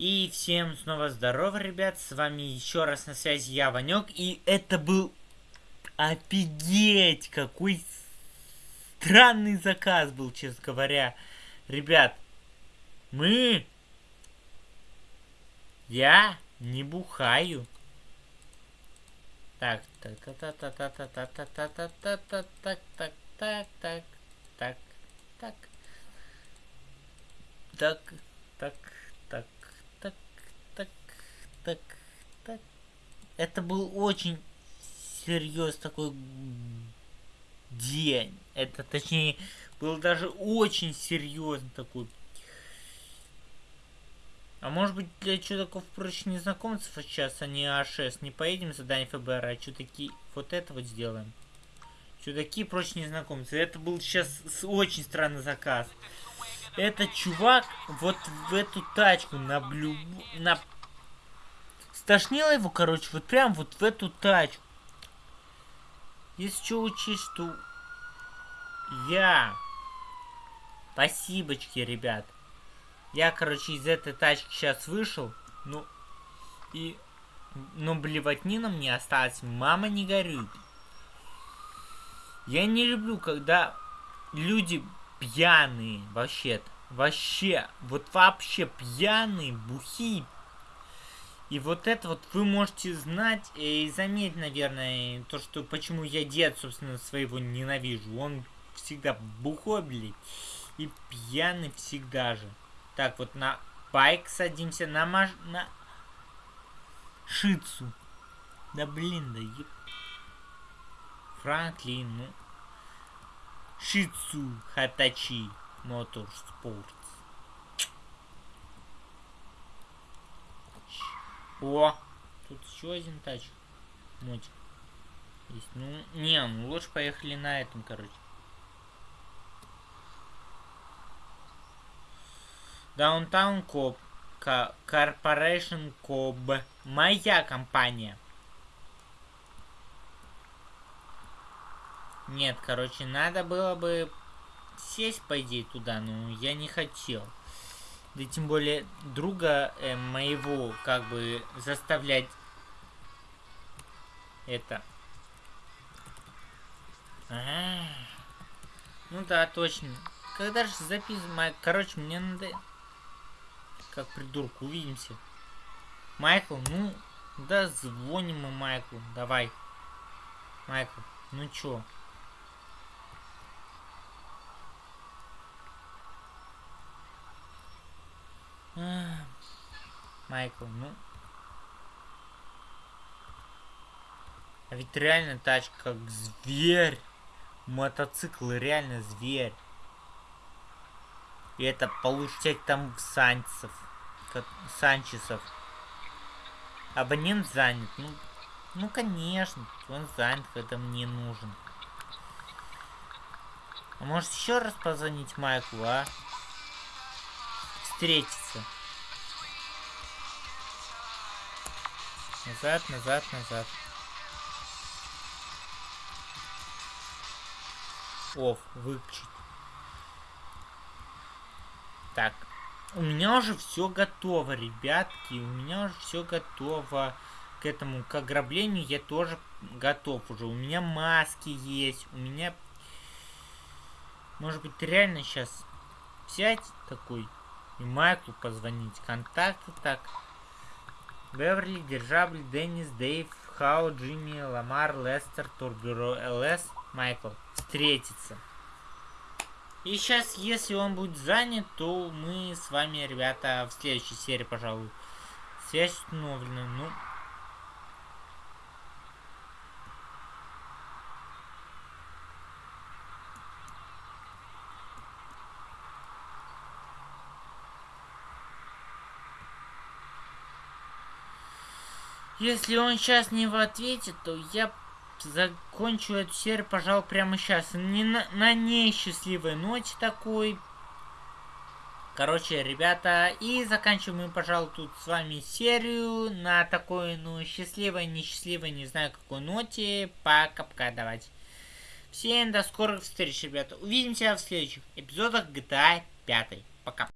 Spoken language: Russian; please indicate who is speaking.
Speaker 1: И всем снова здорово, ребят, с вами еще раз на связи я, Ванек, и это был офигеть, какой странный заказ был, честно говоря. Ребят, мы... Я не бухаю. Так, так, так, так, так, так, так, так, так, так, так, так, так, так, так, так, так, так, так, так, так, так. Это был очень серьезный такой день. Это, точнее, был даже очень серьезный такой. А может быть для чудаков проще незнакомцев сейчас, а не А6. Не поедем задание ФБР, а чудаки вот это вот сделаем. Чудаки проще незнакомцы. Это был сейчас очень странный заказ. Этот чувак вот в эту тачку на блю... На... Стошнило его, короче, вот прям вот в эту тачку. Если что учесть, что я... Спасибочки, ребят. Я, короче, из этой тачки сейчас вышел. Ну, и... Ну, блевотнина мне осталась. Мама не горюет. Я не люблю, когда люди пьяные вообще-то. Вообще, вот вообще пьяные, бухи. И вот это вот вы можете знать и заметить, наверное, то, что почему я дед, собственно, своего ненавижу. Он всегда бухой, блядь, и пьяный всегда же. Так, вот на байк садимся, на маш... на... Шицу. Да блин, да еб... Франклин, ну... Шицу Хатачи Моторспортс. О, тут еще один тач. Мотик. Есть. Ну, не, ну лучше поехали на этом, короче. Downtown Cab. Corporation Cab. Моя компания. Нет, короче, надо было бы сесть, по идее, туда, но я не хотел. Да тем более друга э, моего, как бы, заставлять это. А -а -а. Ну да, точно. Когда же записывать? Короче, мне надо... Как придурку, увидимся. Майкл, ну... Да, звоним мы Майклу. Давай. Майкл, ну чё? Майкл, ну... А ведь реально тачка как зверь. Мотоцикл реально зверь. И это получать там санчесов. Санчесов. Абонент занят. Ну, ну конечно, он занят, когда мне нужен. А может еще раз позвонить Майклу, а? Встретиться. Назад, назад, назад. Оф, выключить. Так, у меня уже все готово, ребятки. У меня уже все готово к этому, к ограблению. Я тоже готов уже. У меня маски есть. У меня... Может быть, реально сейчас взять такой и Майклу позвонить. Контакты так. Беверли, Держабль, Деннис, Дэйв, Хау, Джимми, Ламар, Лестер, Турбюро, ЛС, Майкл. Встретиться. И сейчас, если он будет занят, то мы с вами, ребята, в следующей серии, пожалуй. Связь установлена. Ну, Если он сейчас не в ответе, то я закончу эту серию, пожалуй, прямо сейчас. Не на, на несчастливой ноте такой. Короче, ребята, и заканчиваем мы, пожалуй, тут с вами серию на такой, ну, счастливой, несчастливой, не знаю какой ноте. Пока-пока, давайте. Всем до скорых встреч, ребята. Увидимся в следующих эпизодах GTA 5. Пока.